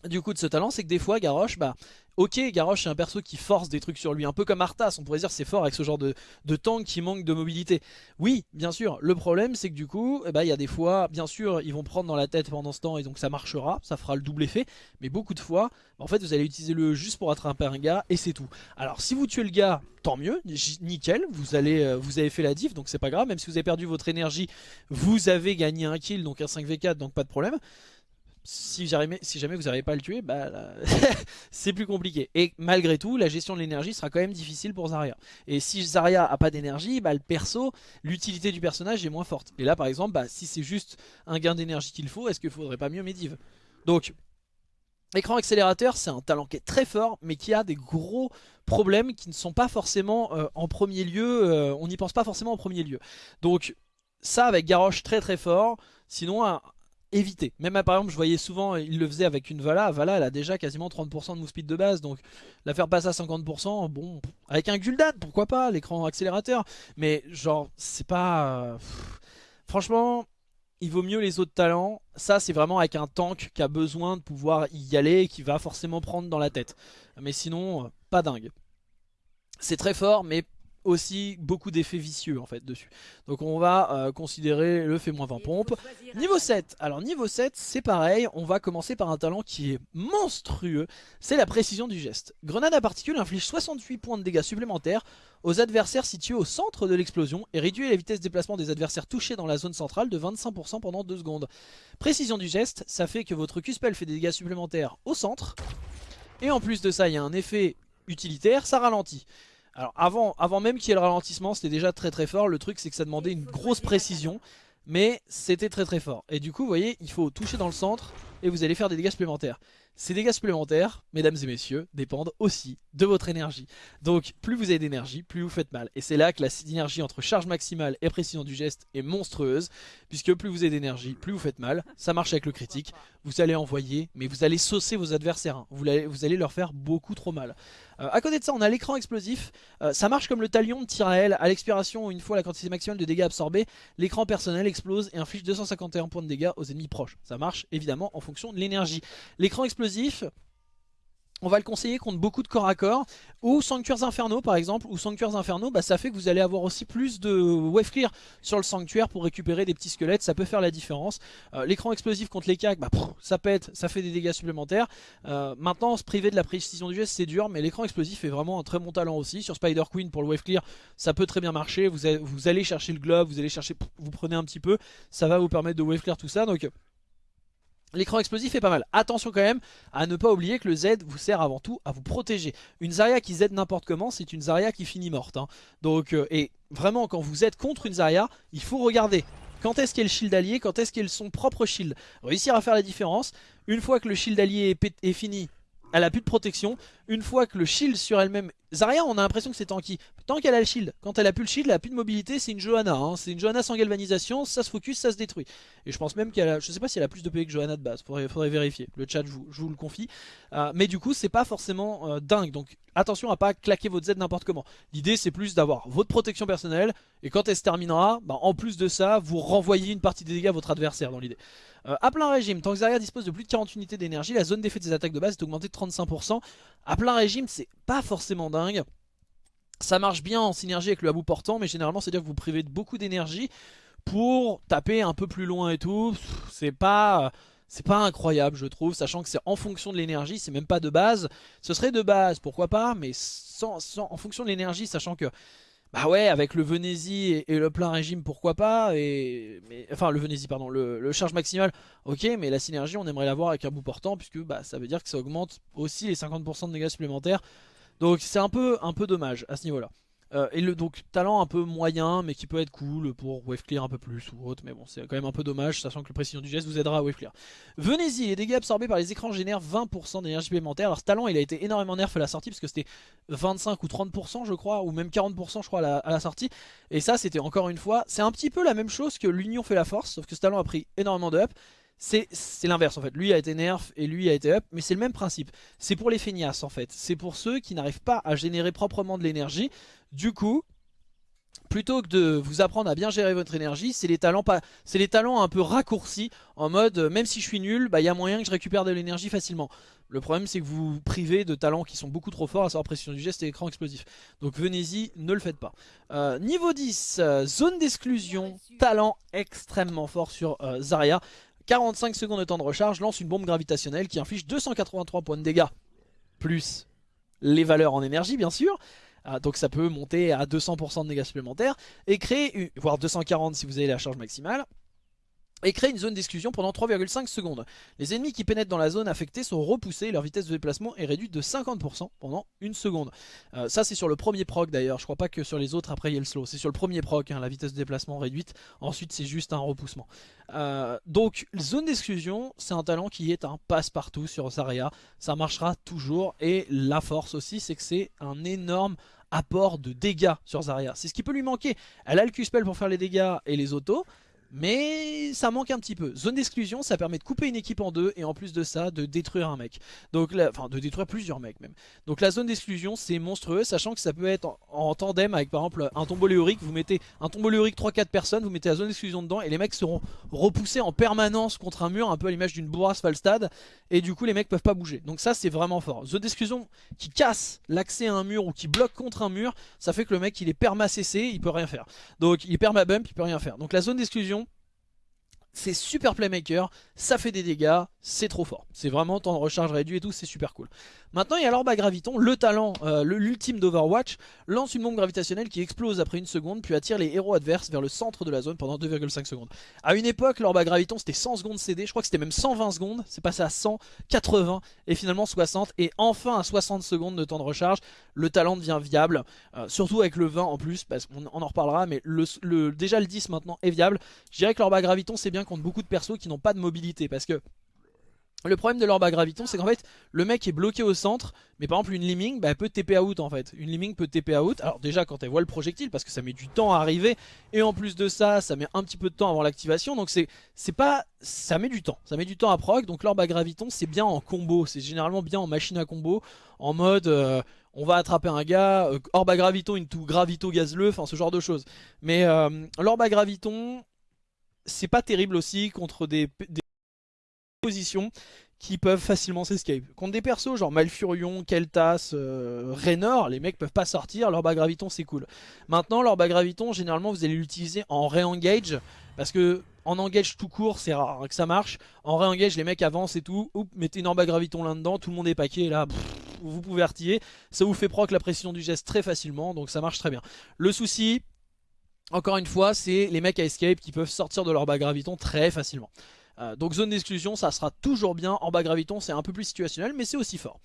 du coup de ce talent, c'est que des fois Garrosh, bah ok Garrosh c'est un perso qui force des trucs sur lui, un peu comme Arthas, on pourrait dire c'est fort avec ce genre de, de, tank qui manque de mobilité. Oui, bien sûr, le problème c'est que du coup, eh bah, il y a des fois, bien sûr, ils vont prendre dans la tête pendant ce temps et donc ça marchera, ça fera le double effet, mais beaucoup de fois, en fait vous allez utiliser le juste pour attraper un gars et c'est tout. Alors si vous tuez le gars, tant mieux, nickel, vous, allez, euh, vous avez fait la diff donc c'est pas grave, même si vous avez perdu votre énergie, vous avez gagné un kill, donc un 5v4, donc pas de problème si jamais, vous n'arrivez pas à le tuer, bah, c'est plus compliqué. Et malgré tout, la gestion de l'énergie sera quand même difficile pour Zarya. Et si Zarya a pas d'énergie, bah, le perso, l'utilité du personnage est moins forte. Et là par exemple, bah, si c'est juste un gain d'énergie qu'il faut, est-ce qu'il faudrait pas mieux Medivh? Donc, Écran accélérateur, c'est un talent qui est très fort, mais qui a des gros problèmes qui ne sont pas forcément euh, en premier lieu, euh, on n'y pense pas forcément en premier lieu. Donc ça avec Garrosh très très fort, sinon éviter. Même par exemple je voyais souvent, il le faisait avec une Vala, Vala elle a déjà quasiment 30% de move speed de base, donc la faire passer à 50%, bon, avec un Gul'dan pourquoi pas, l'écran accélérateur, mais genre c'est pas... Euh, franchement, il vaut mieux les autres talents. Ça, c'est vraiment avec un tank qui a besoin de pouvoir y aller et qui va forcément prendre dans la tête. Mais sinon, pas dingue. C'est très fort, mais aussi beaucoup d'effets vicieux en fait dessus. Donc on va euh, considérer le fait moins 20 pompes. Niveau 7, alors niveau 7 c'est pareil, on va commencer par un talent qui est monstrueux, c'est la précision du geste. Grenade à particules inflige 68 points de dégâts supplémentaires aux adversaires situés au centre de l'explosion et réduit la vitesse de déplacement des adversaires touchés dans la zone centrale de 25% pendant 2 secondes. Précision du geste, ça fait que votre Q-Spell fait des dégâts supplémentaires au centre, et en plus de ça il y a un effet utilitaire, ça ralentit. Alors avant, avant même qu'il y ait le ralentissement, c'était déjà très très fort. Le truc c'est que ça demandait une grosse précision, mais c'était très très fort. Et du coup, vous voyez, il faut toucher dans le centre et vous allez faire des dégâts supplémentaires. Ces dégâts supplémentaires, mesdames et messieurs, dépendent aussi de votre énergie. Donc plus vous avez d'énergie, plus vous faites mal. Et c'est là que la synergie entre charge maximale et précision du geste est monstrueuse. Puisque plus vous avez d'énergie, plus vous faites mal. Ça marche avec le critique. Vous allez envoyer, mais vous allez saucer vos adversaires. Hein. Vous, allez, leur faire beaucoup trop mal. Euh, à côté de ça, on a l'écran explosif. Euh, ça marche comme le talion de Tyrael. À l'expiration, une fois la quantité maximale de dégâts absorbés, l'écran personnel explose et inflige 251 points de dégâts aux ennemis proches. Ça marche évidemment en fonction de l'énergie. L'écran explosif, on va le conseiller contre beaucoup de corps à corps. Ou Sanctuaires Infernaux par exemple. Ou Sanctuaires Infernaux bah, ça fait que vous allez avoir aussi plus de wave clear sur le sanctuaire pour récupérer des petits squelettes. Ça peut faire la différence. Euh, l'écran explosif contre les cacs bah, ça pète ça fait des dégâts supplémentaires. Euh, maintenant se priver de la précision du geste c'est dur mais l'écran explosif est vraiment un très bon talent aussi. Sur Spider Queen pour le wave clear ça peut très bien marcher. Vous, vous allez chercher le globe vous allez chercher vous prenez un petit peu. Ça va vous permettre de wave clear tout ça. Donc L'écran explosif est pas mal. Attention quand même à ne pas oublier que le Z vous sert avant tout à vous protéger. Une Zarya qui Z n'importe comment, c'est une Zarya qui finit morte. Hein. Donc, euh, et vraiment, quand vous êtes contre une Zarya, il faut regarder. Quand est-ce qu'elle le shield allié Quand est-ce qu'elle son propre shield Réussir à faire la différence. Une fois que le shield allié est fini, elle a plus de protection. Une fois que le shield sur elle-même... Zarya, on a l'impression que c'est tanky. Tant qu'elle a le shield, quand elle a plus le shield, elle a plus de mobilité, c'est une Johanna. Hein. C'est une Johanna sans galvanisation, ça se focus, ça se détruit. Et je pense même qu'elle a... Je sais pas si elle a plus de PV que Johanna de base, faudrait, faudrait vérifier. Le chat, je vous, le confie. Euh, mais du coup, c'est pas forcément euh, dingue. Donc attention à pas claquer votre Z n'importe comment. L'idée, c'est plus d'avoir votre protection personnelle. Et quand elle se terminera, bah, en plus de ça, vous renvoyez une partie des dégâts à votre adversaire dans l'idée. Euh, à plein régime, tant que Zarya dispose de plus de 40 unités d'énergie, la zone d'effet de attaques de base est augmentée de 35%. À plein régime, c'est pas forcément dingue. Ça marche bien en synergie avec le habou portant, mais généralement, c'est-à-dire que vous privez de beaucoup d'énergie pour taper un peu plus loin et tout. C'est pas... C'est pas incroyable je trouve, sachant que c'est en fonction de l'énergie, c'est même pas de base. Ce serait de base, pourquoi pas, mais sans, en fonction de l'énergie, sachant que bah ouais, avec le Venezi et, le plein régime, pourquoi pas et, Enfin, le Venezi, pardon, le, charge maximal, ok, mais la synergie, on aimerait l'avoir avec un bout portant, puisque bah, ça veut dire que ça augmente aussi les 50% de dégâts supplémentaires. Donc c'est un peu, un peu dommage à ce niveau-là. Euh, et donc talent un peu moyen mais qui peut être cool pour wave clear un peu plus ou autre mais bon c'est quand même un peu dommage sachant que le précision du geste vous aidera à wave clear. Venez-y, les dégâts absorbés par les écrans génèrent 20% d'énergie supplémentaire. Alors ce talent il a été énormément nerf à la sortie parce que c'était 25 ou 30% je crois ou même 40% je crois à la, sortie et ça c'était encore une fois c'est un petit peu la même chose que l'union fait la force sauf que ce talent a pris énormément de up c'est l'inverse en fait. Lui a été nerf et lui a été up, mais c'est le même principe. C'est pour les feignasses en fait. C'est pour ceux qui n'arrivent pas à générer proprement de l'énergie. Du coup, plutôt que de vous apprendre à bien gérer votre énergie, c'est les talents pas, c'est les talents un peu raccourcis en mode euh, même si je suis nul, bah il y a moyen que je récupère de l'énergie facilement. Le problème c'est que vous vous privez de talents qui sont beaucoup trop forts, à savoir précision du geste et écran explosif. Donc venez-y, ne le faites pas. Euh, niveau 10, euh, zone d'exclusion, talent extrêmement fort sur Zarya. 45 secondes de temps de recharge, lance une bombe gravitationnelle qui inflige 283 points de dégâts. Plus les valeurs en énergie bien sûr. Ah, donc ça peut monter à 200% de dégâts supplémentaires. Et créer, voire 240 si vous avez la charge maximale. Et crée une zone d'exclusion pendant 3,5 secondes. Les ennemis qui pénètrent dans la zone affectée sont repoussés et leur vitesse de déplacement est réduite de 50% pendant une seconde. Euh, ça c'est sur le premier proc d'ailleurs, je crois pas que sur les autres après il y a le slow, c'est sur le premier proc hein, la vitesse de déplacement réduite, ensuite c'est juste un repoussement. Euh, donc zone d'exclusion c'est un talent qui est un passe-partout sur Zarya, ça marchera toujours et la force aussi c'est que c'est un énorme apport de dégâts sur Zarya. C'est ce qui peut lui manquer. Elle a le Q-spell pour faire les dégâts et les autos, mais ça manque un petit peu. Zone d'exclusion, ça permet de couper une équipe en deux et en plus de ça, de détruire un mec. Donc, enfin, de détruire plusieurs mecs même. Donc la zone d'exclusion, c'est monstrueux, sachant que ça peut être en, tandem avec par exemple un tombeau léorique. Vous mettez un tombeau léorique 3-4 personnes, vous mettez la zone d'exclusion dedans et les mecs seront repoussés en permanence contre un mur, un peu à l'image d'une bourrasse Falstad. Et du coup, les mecs peuvent pas bouger. Donc ça, c'est vraiment fort. Zone d'exclusion qui casse l'accès à un mur ou qui bloque contre un mur, ça fait que le mec il est perma CC, il peut rien faire. Donc il est perma bump, il peut rien faire. Donc la zone d'exclusion, c'est super playmaker, ça fait des dégâts, c'est trop fort. C'est vraiment temps de recharge réduit et tout, c'est super cool. Maintenant, il y a l'orbe graviton, le talent, euh, l'ultime d'Overwatch, lance une bombe gravitationnelle qui explose après une seconde, puis attire les héros adverses vers le centre de la zone pendant 2,5 secondes. À une époque, l'orbe à graviton, c'était 100 secondes CD, je crois que c'était même 120 secondes, c'est passé à 100, 80, et finalement 60, et enfin à 60 secondes de temps de recharge, le talent devient viable, euh, surtout avec le 20 en plus, parce qu'on en reparlera, mais déjà le 10 maintenant est viable. Je dirais que l'orbe à graviton, c'est bien contre beaucoup de persos qui n'ont pas de mobilité, parce que le problème de l'orbe à graviton, c'est qu'en fait, le mec est bloqué au centre, mais par exemple, une Liming, bah, elle peut TP out en fait. Une Liming peut TP out. Alors, déjà, quand elle voit le projectile, parce que ça met du temps à arriver, et en plus de ça, ça met un petit peu de temps avant l'activation, donc c'est pas. Ça met du temps. Ça met du temps à proc, donc l'orbe à graviton, c'est bien en combo. C'est généralement bien en machine à combo, en mode. Euh, on va attraper un gars, euh, orbe à graviton into gravito gazleux, enfin ce genre de choses. Mais euh, à graviton, c'est pas terrible aussi contre des, positions qui peuvent facilement s'escape. Contre des persos genre Malfurion, Keltas, euh, Raynor, les mecs peuvent pas sortir, leur bas graviton c'est cool. Maintenant leur bas graviton, généralement vous allez l'utiliser en re-engage, parce que en engage tout court c'est rare que ça marche. En re-engage les mecs avancent et tout, Oups, mettez une bas graviton là-dedans, tout le monde est paqué là, vous pouvez artiller. Ça vous fait proc la précision du geste très facilement, donc ça marche très bien. Le souci, encore une fois, c'est les mecs à escape qui peuvent sortir de leur bas graviton très facilement. Euh, donc zone d'exclusion, ça sera toujours bien. En bas graviton, c'est un peu plus situationnel, mais c'est aussi fort.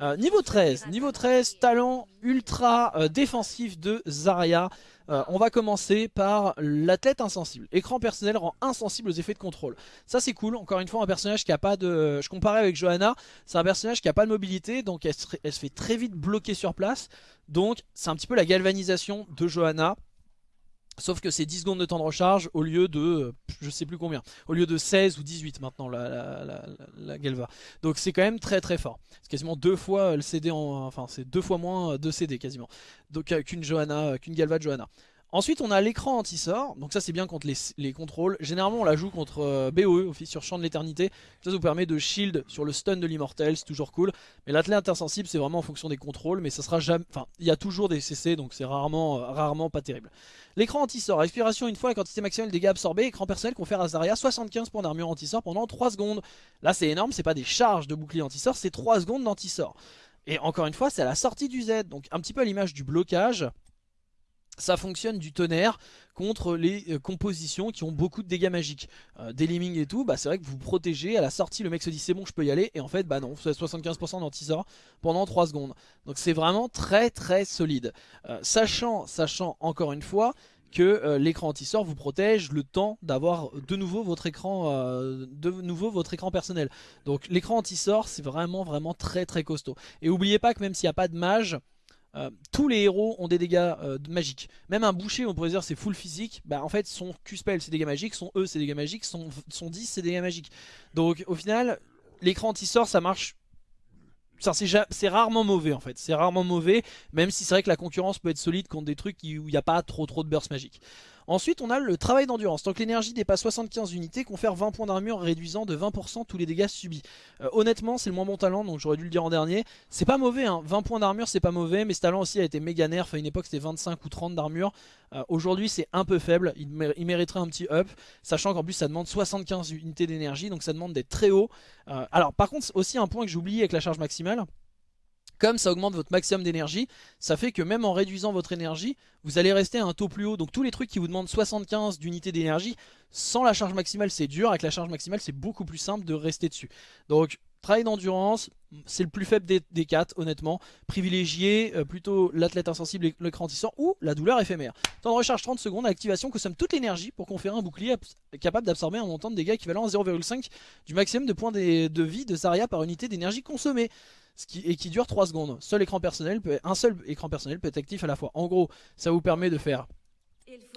Euh, niveau 13, niveau 13, talent ultra euh, défensif de Zarya. on va commencer par l'athlète insensible. Écran personnel rend insensible aux effets de contrôle. Ça c'est cool, encore une fois un personnage qui a pas de... Je comparais avec Johanna, c'est un personnage qui a pas de mobilité, donc elle se fait très vite bloquer sur place. Donc c'est un petit peu la galvanisation de Johanna. Sauf que c'est 10 secondes de temps de recharge au lieu de, je sais plus combien, au lieu de 16 ou 18 maintenant la, Galva. Donc c'est quand même très très fort. C'est quasiment deux fois le CD en, enfin c'est deux fois moins de CD quasiment. Donc euh, qu'une Johanna, qu'une Galva de Johanna. Ensuite on a l'écran anti-sort, donc ça c'est bien contre les, contrôles. Généralement on la joue contre euh, BOE, Office sur Champ de l'éternité. Ça, vous permet de shield sur le stun de l'immortel, c'est toujours cool. Mais l'athlète insensible c'est vraiment en fonction des contrôles, mais ça sera jamais... Enfin, il y a toujours des CC, donc c'est rarement, euh, rarement pas terrible. L'écran anti-sort, expiration une fois la quantité maximale de dégâts absorbés, écran personnel confère à Zarya 75 points d'armure anti-sort pendant 3 secondes. Là c'est énorme, c'est pas des charges de bouclier anti-sort, c'est 3 secondes d'anti-sort. Et encore une fois, c'est à la sortie du Z, donc un petit peu à l'image du blocage ça fonctionne du tonnerre contre les euh, compositions qui ont beaucoup de dégâts magiques. Euh, des et tout, bah c'est vrai que vous protégez, à la sortie le mec se dit c'est bon je peux y aller, et en fait bah non, vous avez 75% d'anti-sort pendant 3 secondes. Donc c'est vraiment très très solide. Euh, sachant, sachant encore une fois que l'écran anti-sort vous protège le temps d'avoir de nouveau votre écran de nouveau votre écran personnel. Donc l'écran anti-sort c'est vraiment vraiment très très costaud. Et oubliez pas que même s'il n'y a pas de mage, euh, tous les héros ont des dégâts euh, magiques. Même un boucher, on pourrait dire c'est full physique. Bah en fait, son Q-spell c'est dégâts magiques, son E c'est dégâts magiques, son, son 10 c'est dégâts magiques. Donc au final, l'écran anti-sort ça marche. C'est rarement mauvais en fait, c'est rarement mauvais, même si c'est vrai que la concurrence peut être solide contre des trucs où il n'y a pas trop trop de burst magique. Ensuite, on a le travail d'endurance. Tant que l'énergie dépasse 75 unités, confère 20 points d'armure réduisant de 20% tous les dégâts subis. Euh, honnêtement, c'est le moins bon talent, donc j'aurais dû le dire en dernier. C'est pas mauvais, hein. 20 points d'armure, c'est pas mauvais, mais ce talent aussi a été méga nerf. À une époque, c'était 25 ou 30 d'armure. Euh, aujourd'hui, c'est un peu faible. Il, mériterait un petit up, sachant qu'en plus, ça demande 75 unités d'énergie, donc ça demande d'être très haut. Euh, alors, par contre, aussi un point que j'ai avec la charge maximale Comme ça augmente votre maximum d'énergie, ça fait que même en réduisant votre énergie, vous allez rester à un taux plus haut. Donc tous les trucs qui vous demandent 75 d'unités d'énergie, sans la charge maximale c'est dur, avec la charge maximale c'est beaucoup plus simple de rester dessus. Donc travail d'endurance, c'est le plus faible des, des quatre honnêtement. Privilégié euh, plutôt l'athlète insensible et le crantissant ou la douleur éphémère. Temps de recharge 30 secondes, activation consomme toute l'énergie pour conférer un bouclier capable d'absorber un montant de dégâts équivalent à 0,5 du maximum de points de vie de Zarya par unité d'énergie consommée et qui dure 3 secondes. Seul écran personnel peut, un seul écran personnel peut être actif à la fois. En gros, ça vous permet de faire,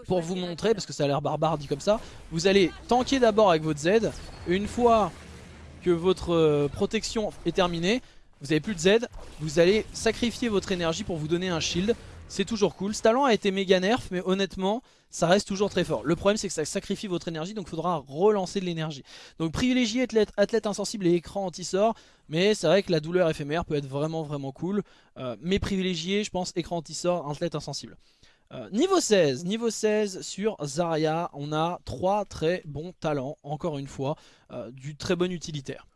pour vous montrer, parce que ça a l'air barbare dit comme ça, vous allez tanker d'abord avec votre Z. Une fois que votre euh, protection est terminée, vous n'avez plus de Z, vous allez sacrifier votre énergie pour vous donner un shield. C'est toujours cool. Ce talent a été méga nerf, mais honnêtement, ça reste toujours très fort. Le problème, c'est que ça sacrifie votre énergie, donc il faudra relancer de l'énergie. Donc privilégier athlète, athlète, insensible et écran anti-sort, mais c'est vrai que la douleur éphémère peut être vraiment vraiment cool. Euh, mais privilégier, je pense, écran anti-sort, athlète insensible. Euh, niveau 16, niveau 16 sur Zarya, on a trois très bons talents, encore une fois, euh, du très bon utilitaire.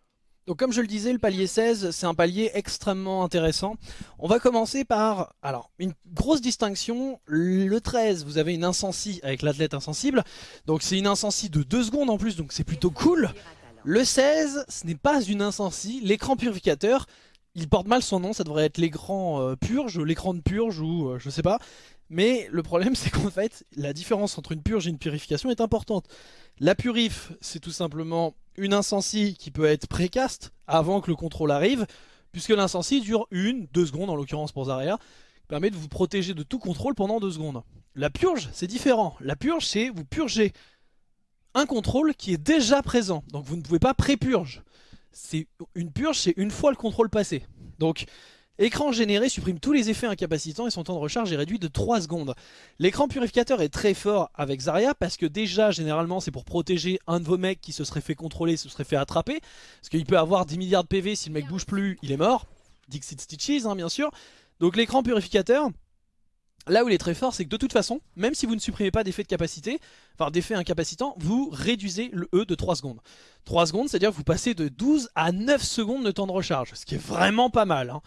Donc comme je le disais, le palier 16, c'est un palier extrêmement intéressant. On va commencer par, alors, une grosse distinction. Le 13, vous avez une insensi avec l'athlète insensible. Donc c'est une insensi de 2 secondes en plus, donc c'est plutôt cool. Le 16, ce n'est pas une insensi. L'écran purificateur, il porte mal son nom, ça devrait être l'écran euh, purge, l'écran de purge ou euh, je sais pas. Mais le problème c'est qu'en fait, la différence entre une purge et une purification est importante. La purif, c'est tout simplement une insensi qui peut être précaste avant que le contrôle arrive, puisque l'insensi dure une, deux secondes en l'occurrence pour Zarya, permet de vous protéger de tout contrôle pendant deux secondes. La purge, c'est différent. La purge, c'est vous purger un contrôle qui est déjà présent. Donc vous ne pouvez pas pré-purge. Une purge, c'est une fois le contrôle passé. Donc Écran généré supprime tous les effets incapacitants et son temps de recharge est réduit de 3 secondes. L'écran purificateur est très fort avec Zarya parce que déjà généralement c'est pour protéger un de vos mecs qui se serait fait contrôler, se serait fait attraper. Parce qu'il peut avoir 10 milliards de PV, si le mec bouge plus, il est mort. Dixit Stitches hein, bien sûr. Donc l'écran purificateur, Là où il est très fort, c'est que de toute façon, même si vous ne supprimez pas d'effet de capacité, enfin d'effet incapacitant, vous réduisez le E de 3 secondes. 3 secondes, c'est-à-dire que vous passez de 12 à 9 secondes de temps de recharge, ce qui est vraiment pas mal. Hein.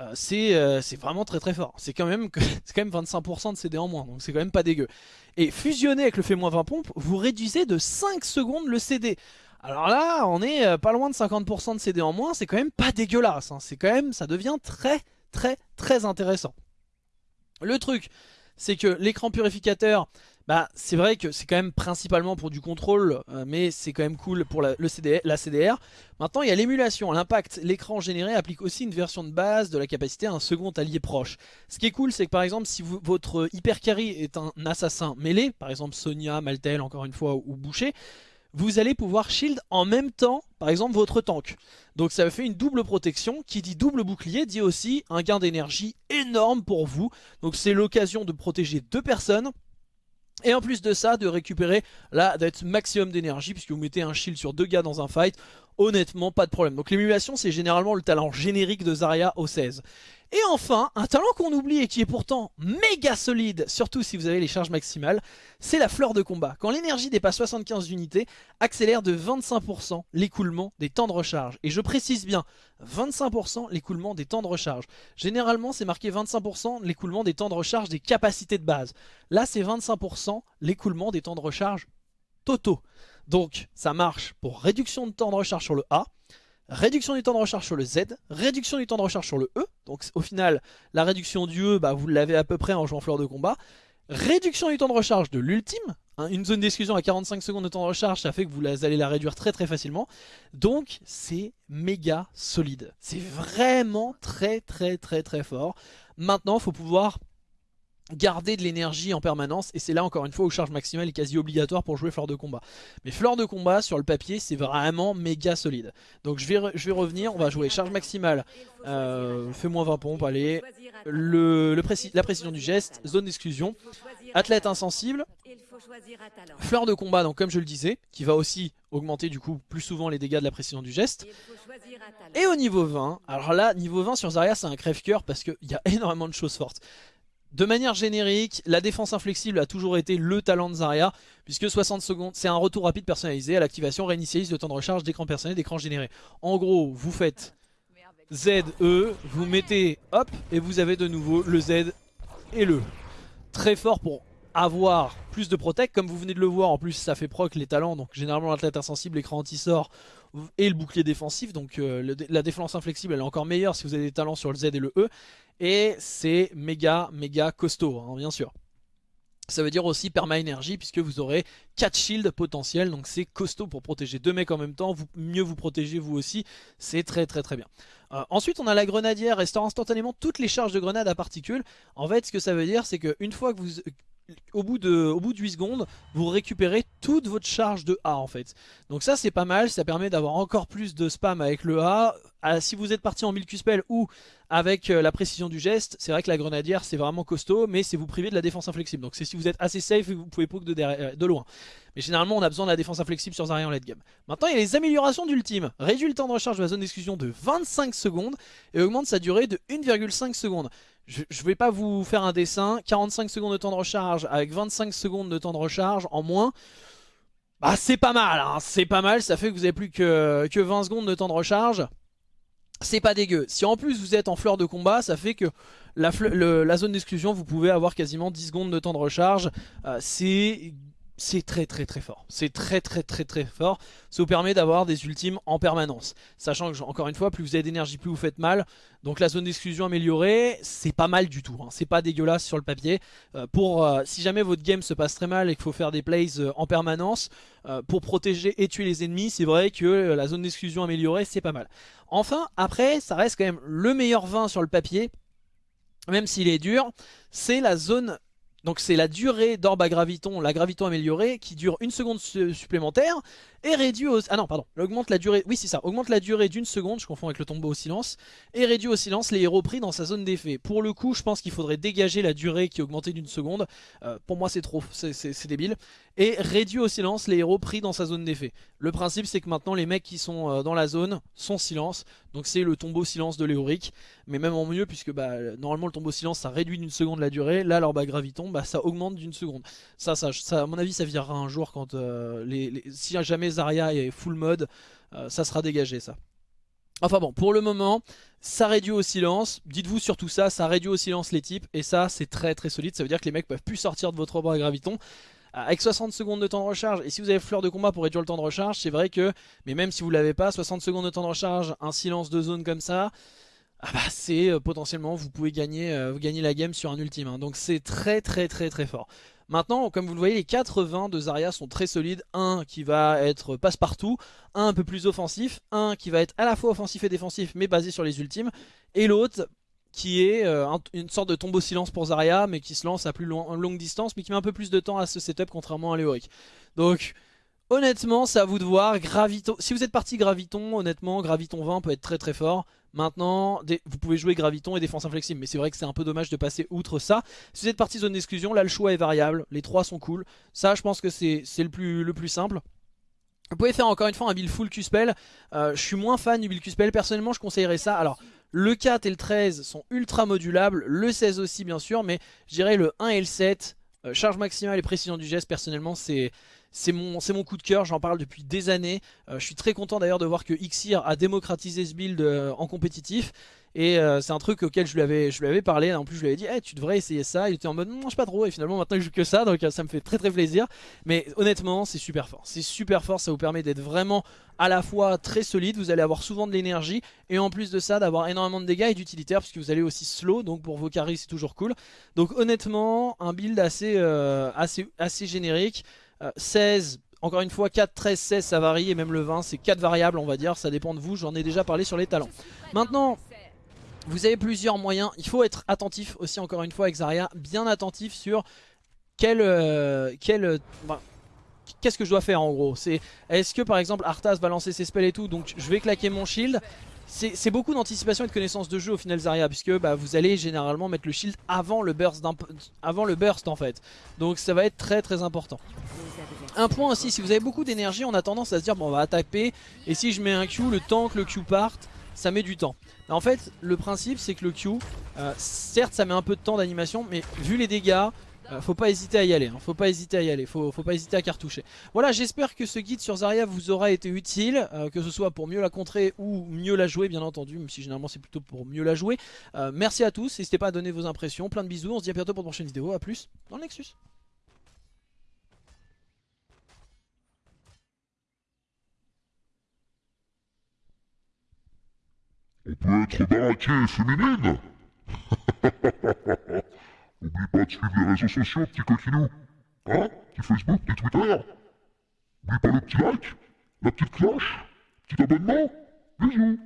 Euh, euh, c'est vraiment très très fort. C'est quand, même, quand même 25% de CD en moins, donc c'est quand même pas dégueu. Et fusionné avec le fait moins 20 pompes, vous réduisez de 5 secondes le CD. Alors là, on est euh, pas loin de 50% de CD en moins, c'est quand même pas dégueulasse. Hein. C'est quand même, ça devient très très très intéressant. Le truc, c'est que l'écran purificateur, bah, c'est vrai que c'est quand même principalement pour du contrôle, euh, mais c'est quand même cool pour la, CDR. Maintenant, il y a l'émulation. L'impact, l'écran généré applique aussi une version de base de la capacité à un second allié proche. Ce qui est cool, c'est que par exemple, si votre hyper carry est un assassin mêlé, par exemple Sonia, Maltel, encore une fois, ou Boucher, vous allez pouvoir shield en même temps, par exemple, votre tank. Donc ça fait une double protection, qui dit double bouclier, dit aussi un gain d'énergie énorme pour vous. Donc c'est l'occasion de protéger deux personnes et en plus de ça, de récupérer là d'être maximum d'énergie, puisque vous mettez un shield sur deux gars dans un fight, honnêtement pas de problème. Donc l'émulation c'est généralement le talent générique de Zarya au 16. Et enfin, un talent qu'on oublie et qui est pourtant méga solide, surtout si vous avez les charges maximales, c'est la fleur de combat. Quand l'énergie dépasse 75 unités, accélère de 25% l'écoulement des temps de recharge. Et je précise bien, 25% l'écoulement des temps de recharge. Généralement, c'est marqué 25% l'écoulement des temps de recharge des capacités de base. Là, c'est 25% l'écoulement des temps de recharge totaux. Donc, ça marche pour réduction de temps de recharge sur le A, réduction du temps de recharge sur le Z, réduction du temps de recharge sur le E. Donc au final, la réduction du E, bah, vous l'avez à peu près en jouant fleur de combat. Réduction du temps de recharge de l'ultime. Hein, une zone d'exclusion à 45 secondes de temps de recharge, ça fait que vous allez la réduire très très facilement. Donc c'est méga solide. C'est vraiment très très très très fort. Maintenant, il faut pouvoir garder de l'énergie en permanence et c'est là encore une fois où charge maximale est quasi obligatoire pour jouer fleur de combat. Mais fleur de combat sur le papier c'est vraiment méga solide. Donc je vais, revenir on va jouer charge maximale euh, fais-moi 20 pompes allez. Le, la précision du geste zone d'exclusion. Athlète insensible. Fleur de combat donc comme je le disais qui va aussi augmenter du coup plus souvent les dégâts de la précision du geste. Et au niveau 20 alors là niveau 20 sur Zarya c'est un crève-coeur parce qu'il y a énormément de choses fortes de manière générique, la défense inflexible a toujours été le talent de Zarya, puisque 60 secondes, c'est un retour rapide personnalisé à l'activation réinitialise le temps de recharge d'écran personnel d'écran généré. En gros, vous faites Z, E, vous mettez hop et vous avez de nouveau le Z et le. Très fort pour avoir plus de protect, comme vous venez de le voir, en plus ça fait proc les talents, donc généralement l'athlète insensible, l'écran anti-sort et le bouclier défensif, donc euh, la défense inflexible elle est encore meilleure si vous avez des talents sur le Z et le E, et c'est méga méga costaud, hein, bien sûr. Ça veut dire aussi perma énergie puisque vous aurez 4 shields potentiels donc c'est costaud pour protéger deux mecs en même temps, mieux vous protégez vous aussi, c'est très très très bien. Euh, ensuite on a la grenadière restaure instantanément toutes les charges de grenades à particules. En fait ce que ça veut dire c'est qu'une fois que vous, au bout, de, au bout de 8 secondes, vous récupérez toute votre charge de A en fait. Donc ça c'est pas mal, ça permet d'avoir encore plus de spam avec le A. Ah, si vous êtes parti en Milk Spell ou avec euh, la précision du geste, c'est vrai que la grenadière c'est vraiment costaud, mais c'est vous priver de la défense inflexible. Donc c'est si vous êtes assez safe, vous pouvez poke de, euh, de loin. Mais généralement on a besoin de la défense inflexible sur Zarya en late game. Maintenant il y a les améliorations d'ultime. Réduit le temps de recharge de la zone d'exclusion de 25 secondes et augmente sa durée de 1,5 secondes je, vais pas vous faire un dessin, 45 secondes de temps de recharge avec 25 secondes de temps de recharge en moins, bah c'est pas mal, hein, c'est pas mal, ça fait que vous avez plus que, que 20 secondes de temps de recharge, c'est pas dégueu. Si en plus vous êtes en fleur de combat, ça fait que la, la zone d'exclusion, vous pouvez avoir quasiment 10 secondes de temps de recharge, euh, c'est c'est très très très fort. C'est très très très très fort. Ça vous permet d'avoir des ultimes en permanence. Sachant que, encore une fois, plus vous avez d'énergie, plus vous faites mal. Donc la zone d'exclusion améliorée, c'est pas mal du tout. Hein. C'est pas dégueulasse sur le papier. Euh, pour euh, Si jamais votre game se passe très mal et qu'il faut faire des plays euh, en permanence, pour protéger et tuer les ennemis, c'est vrai que la zone d'exclusion améliorée, c'est pas mal. Enfin, après, ça reste quand même le meilleur vin sur le papier, même s'il est dur, c'est la zone donc c'est la durée d'orbe à graviton, la graviton améliorée, qui dure une seconde supplémentaire et réduit au... Ah non, pardon, augmente la durée... Oui, c'est ça, augmente la durée d'une seconde, je confonds avec le tombeau au silence, et réduit au silence les héros pris dans sa zone d'effet. Pour le coup, je pense qu'il faudrait dégager la durée qui est augmentée d'une seconde. Euh, pour moi, c'est trop, c'est débile. Et réduit au silence les héros pris dans sa zone d'effet. Le principe, c'est que maintenant, les mecs qui sont euh, dans la zone sont silence. Donc c'est le tombeau silence de Léoric. Mais même en mieux, puisque bah, normalement, le tombeau silence, ça réduit d'une seconde la durée. Là, à graviton, bah, ça augmente d'une seconde. Ça, ça, à mon avis, ça virera un jour quand euh, si jamais Zarya est full mode, euh, ça sera dégagé ça. Enfin bon, pour le moment, ça réduit au silence. Dites-vous surtout ça, ça réduit au silence les types. Et ça, c'est très très solide. Ça veut dire que les mecs peuvent plus sortir de votre obra à graviton. Euh, avec 60 secondes de temps de recharge, et si vous avez fleur de combat pour réduire le temps de recharge, c'est vrai que, mais même si vous l'avez pas, 60 secondes de temps de recharge, un silence de zone comme ça, ah bah c'est euh, potentiellement, vous pouvez gagner, vous gagner la game sur un ultime. Hein. Donc c'est très très très très fort. Maintenant, comme vous le voyez, les 80 de Zarya sont très solides. Un qui va être passe-partout, un un peu plus offensif, un qui va être à la fois offensif et défensif mais basé sur les ultimes, et l'autre qui est euh, une sorte de tombeau silence pour Zarya mais qui se lance à plus longue distance mais qui met un peu plus de temps à ce setup contrairement à Léoric. Donc honnêtement c'est à vous de voir, Gravito... si vous êtes parti Graviton, honnêtement Graviton 20 peut être très très fort. Maintenant, vous pouvez jouer Graviton et Défense Inflexible, mais c'est vrai que c'est un peu dommage de passer outre ça. Si vous êtes parti zone d'exclusion, là le choix est variable, les trois sont cool. Ça, je pense que c'est le le plus simple. Vous pouvez faire encore une fois un build full Q-Spell. Euh, je suis moins fan du build Q-Spell, personnellement je conseillerais ça. Alors, le 4 et le 13 sont ultra modulables, le 16 aussi bien sûr, mais je dirais le 1 et le 7, euh, charge maximale et précision du geste, personnellement c'est c'est mon, mon coup de cœur, j'en parle depuis des années. Euh, je suis très content d'ailleurs de voir que Xir a démocratisé ce build en compétitif. Et euh, c'est un truc auquel je lui avais, je lui avais parlé. En plus, je lui avais dit, hey, tu devrais essayer ça. Il était en mode, non, je pas trop. Et finalement, maintenant, il joue que ça. Donc, ça me fait très très plaisir. Mais honnêtement, c'est super fort. C'est super fort. Ça vous permet d'être vraiment à la fois très solide. Vous allez avoir souvent de l'énergie. Et en plus de ça, d'avoir énormément de dégâts et d'utilitaires. Puisque vous allez aussi slow. Donc, pour vos carries, c'est toujours cool. Donc, honnêtement, un build assez, assez, assez générique. 16, euh, encore une fois 4, 13, 16 ça varie et même le 20 c'est 4 variables on va dire, ça dépend de vous, j'en ai déjà parlé sur les talents. Maintenant vous avez plusieurs moyens, il faut être attentif aussi encore une fois avec Zarya, bien attentif sur quel... Euh, euh, Qu'est-ce que je dois faire en gros? C'est Est-ce que par exemple Arthas va lancer ses spells et tout Donc je vais claquer mon shield? C'est beaucoup d'anticipation et de connaissance de jeu au final Zarya puisque bah, vous allez généralement mettre le shield avant le burst avant le burst en fait. Donc ça va être très très important. Un point aussi, si vous avez beaucoup d'énergie, on a tendance à se dire bon on va attaquer et si je mets un Q, le temps que le Q parte, ça met du temps. En fait, le principe c'est que le Q, euh, certes ça met un peu de temps d'animation, mais vu les dégâts, Euh, faut pas hésiter à y aller, hein. faut pas hésiter à y aller, faut, pas hésiter à cartoucher. Voilà, j'espère que ce guide sur Zarya vous aura été utile, euh, que ce soit pour mieux la contrer ou mieux la jouer, bien entendu, même si généralement c'est plutôt pour mieux la jouer. Merci à tous, n'hésitez pas à donner vos impressions, plein de bisous, on se dit à bientôt pour une prochaine vidéo, à plus dans le Nexus. On peut être baraqué et féminine N'oublie pas de suivre les réseaux sociaux, petit coquinou. Hein? Petit Facebook, petit Twitter. N'oublie pas le petit like, la petite cloche, petit abonnement. Bisous